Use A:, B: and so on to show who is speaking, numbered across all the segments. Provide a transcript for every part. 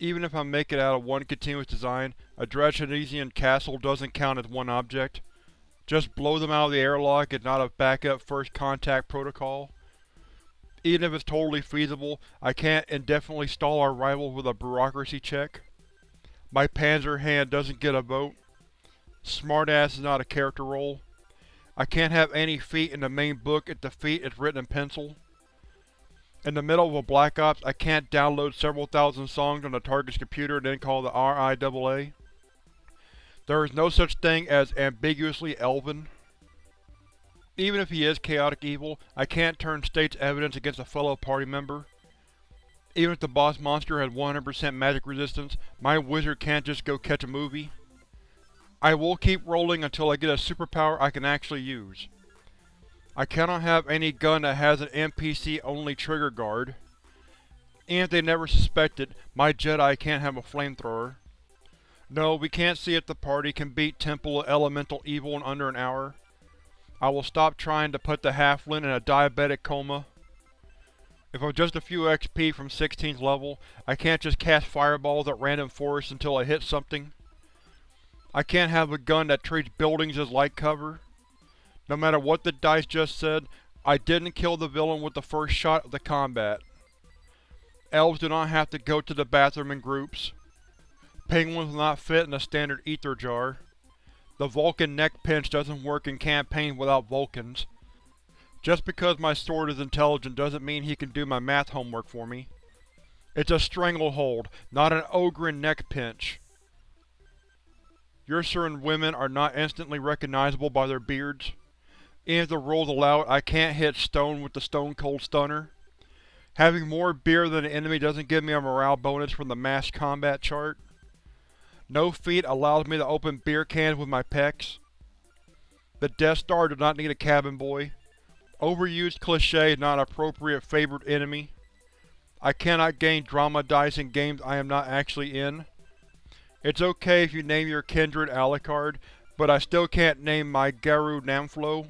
A: Even if I make it out of one continuous design, a Dratchinesian castle doesn't count as one object. Just blow them out of the airlock is not a backup first contact protocol. Even if it's totally feasible, I can't indefinitely stall our rivals with a bureaucracy check. My Panzer hand doesn't get a vote. Smartass is not a character role. I can't have any feat in the main book if the feat is written in pencil. In the middle of a Black Ops, I can't download several thousand songs on the target's computer and then call the RIAA. There is no such thing as ambiguously elven. Even if he is chaotic evil, I can't turn state's evidence against a fellow party member. Even if the boss monster has 100% magic resistance, my wizard can't just go catch a movie. I will keep rolling until I get a superpower I can actually use. I cannot have any gun that has an NPC-only trigger guard. And if they never suspected, my Jedi can't have a flamethrower. No, we can't see if the party can beat Temple of Elemental Evil in under an hour. I will stop trying to put the halfling in a diabetic coma. If I'm just a few XP from 16th level, I can't just cast fireballs at random forests until I hit something. I can't have a gun that treats buildings as light cover. No matter what the dice just said, I didn't kill the villain with the first shot of the combat. Elves do not have to go to the bathroom in groups. Penguins will not fit in a standard ether jar. The Vulcan neck pinch doesn't work in campaign without Vulcans. Just because my sword is intelligent doesn't mean he can do my math homework for me. It's a stranglehold, not an Ogryn neck pinch. Ursuran women are not instantly recognizable by their beards. Even if the rules allow it, I can't hit stone with the Stone Cold Stunner. Having more beer than the enemy doesn't give me a morale bonus from the mass combat chart. No feat allows me to open beer cans with my pecs. The Death Star does not need a cabin boy. Overused cliché is not appropriate favored enemy. I cannot gain drama dice in games I am not actually in. It's okay if you name your kindred Alucard, but I still can't name my Garou Namflo.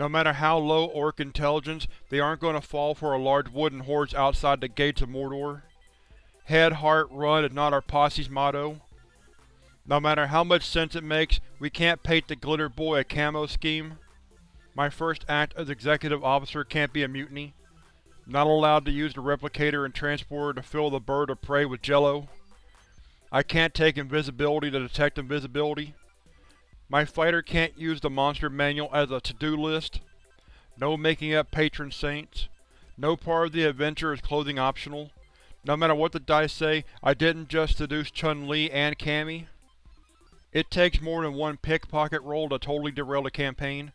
A: No matter how low Orc intelligence, they aren't going to fall for a large wooden horse outside the gates of Mordor. Head, heart, run is not our posse's motto. No matter how much sense it makes, we can't paint the Glitter Boy a camo scheme. My first act as Executive Officer can't be a mutiny. Not allowed to use the Replicator and Transporter to fill the bird of prey with jello. I can't take invisibility to detect invisibility. My fighter can't use the monster manual as a to-do list. No making up patron saints. No part of the adventure is clothing optional. No matter what the dice say, I didn't just seduce Chun-Li and Cammy. It takes more than one pickpocket roll to totally derail the campaign.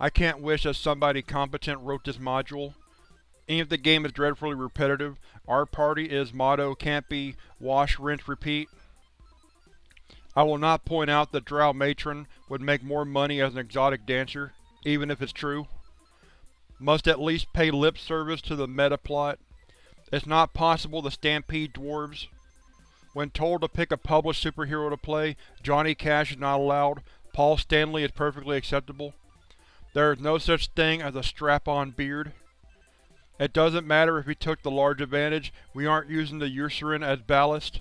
A: I can't wish that somebody competent wrote this module. Even if the game is dreadfully repetitive, our party is motto can't be wash, rinse, repeat. I will not point out that Drow Matron would make more money as an exotic dancer, even if it's true. Must at least pay lip service to the meta-plot. It's not possible to stampede dwarves. When told to pick a published superhero to play, Johnny Cash is not allowed, Paul Stanley is perfectly acceptable. There is no such thing as a strap-on beard. It doesn't matter if he took the large advantage, we aren't using the Ursuran as ballast.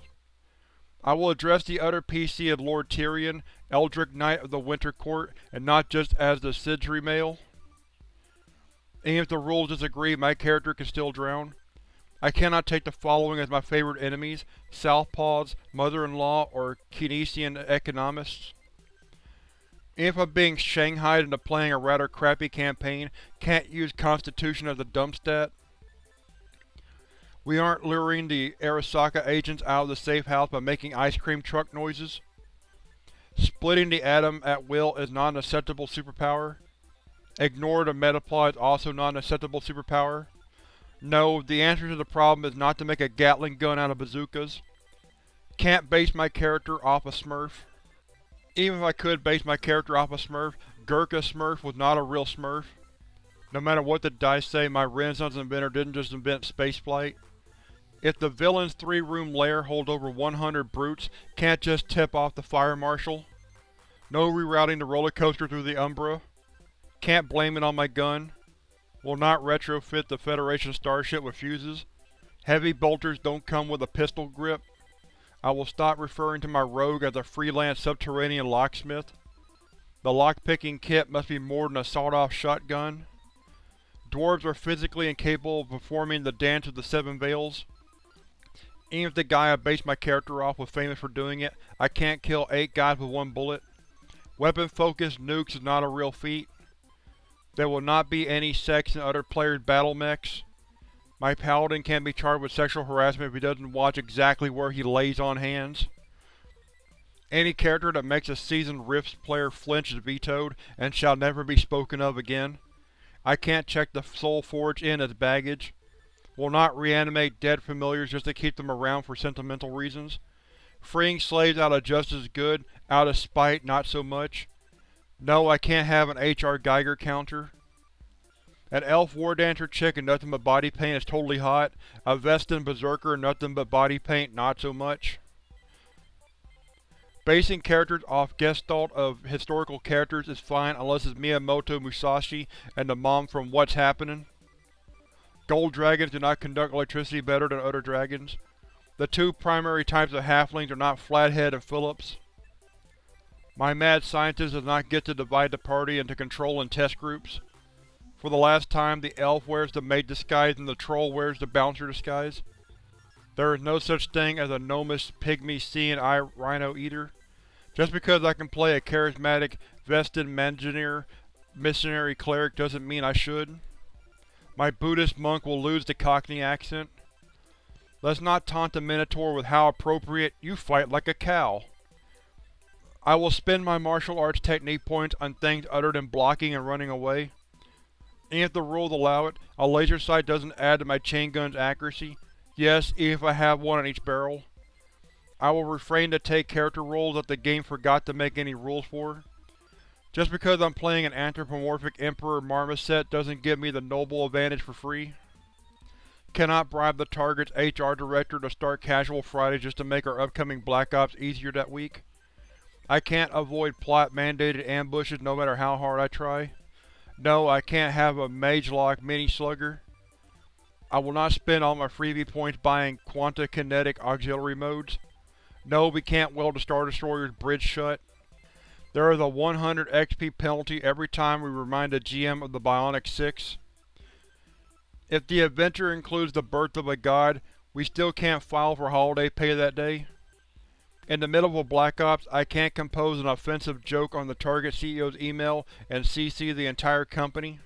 A: I will address the other PC as Lord Tyrion, Eldritch Knight of the Winter Court, and not just as the Sindri male. Even if the rules disagree, my character can still drown. I cannot take the following as my favorite enemies, Southpaws, Mother-in-Law, or Keynesian economists. If I'm being shanghaied into playing a rather crappy campaign, can't use Constitution as a dump stat. We aren't luring the Arasaka agents out of the safe house by making ice cream truck noises. Splitting the atom at will is not an acceptable superpower. Ignore the metaplot is also not an acceptable superpower. No, the answer to the problem is not to make a Gatling gun out of bazookas. Can't base my character off a Smurf. Even if I could base my character off a Smurf, Gurkha Smurf was not a real Smurf. No matter what the dice say, my Renaissance inventor didn't just invent spaceflight. If the villain's three-room lair holds over 100 brutes, can't just tip off the fire marshal. No rerouting the roller coaster through the Umbra. Can't blame it on my gun. Will not retrofit the Federation starship with fuses. Heavy bolters don't come with a pistol grip. I will stop referring to my rogue as a freelance subterranean locksmith. The lockpicking kit must be more than a sawed-off shotgun. Dwarves are physically incapable of performing the Dance of the Seven Veils. Even if the guy I based my character off was famous for doing it, I can't kill eight guys with one bullet. Weapon-focused nukes is not a real feat. There will not be any sex in other players' battle mechs. My paladin can be charged with sexual harassment if he doesn't watch exactly where he lays on hands. Any character that makes a seasoned Rifts player flinch is vetoed, and shall never be spoken of again. I can't check the Soul Forge in as baggage. Will not reanimate dead familiars just to keep them around for sentimental reasons. Freeing slaves out of justice is good, out of spite not so much. No, I can't have an H.R. Geiger counter. An elf war dancer chick in nothing but body paint is totally hot. A Vestin berserker in nothing but body paint not so much. Basing characters off gestalt of historical characters is fine unless it's Miyamoto Musashi and the mom from What's Happening. Gold dragons do not conduct electricity better than other dragons. The two primary types of halflings are not Flathead and Phillips. My mad scientist does not get to divide the party into control and test groups. For the last time, the elf wears the maid disguise and the troll wears the bouncer disguise. There is no such thing as a gnomish pygmy seeing eye rhino eater. Just because I can play a charismatic Vestin Mangineer missionary cleric doesn't mean I should. My Buddhist monk will lose the Cockney accent. Let's not taunt the Minotaur with how appropriate you fight like a cow. I will spend my martial arts technique points on things other than blocking and running away and if the rules allow it, a laser sight doesn't add to my chain gun's accuracy. Yes, even if I have one on each barrel. I will refrain to take character roles that the game forgot to make any rules for. Just because I'm playing an anthropomorphic Emperor Marmoset doesn't give me the noble advantage for free. Cannot bribe the target's HR director to start Casual Fridays just to make our upcoming Black Ops easier that week. I can't avoid plot-mandated ambushes no matter how hard I try. No, I can't have a Mage-Lock mini-slugger. I will not spend all my freebie points buying Quanta Kinetic auxiliary modes. No, we can't weld the Star Destroyer's bridge shut. There is a 100 XP penalty every time we remind the GM of the Bionic 6. If the adventure includes the birth of a god, we still can't file for holiday pay that day. In the middle of a Black Ops, I can't compose an offensive joke on the target CEO's email and CC the entire company.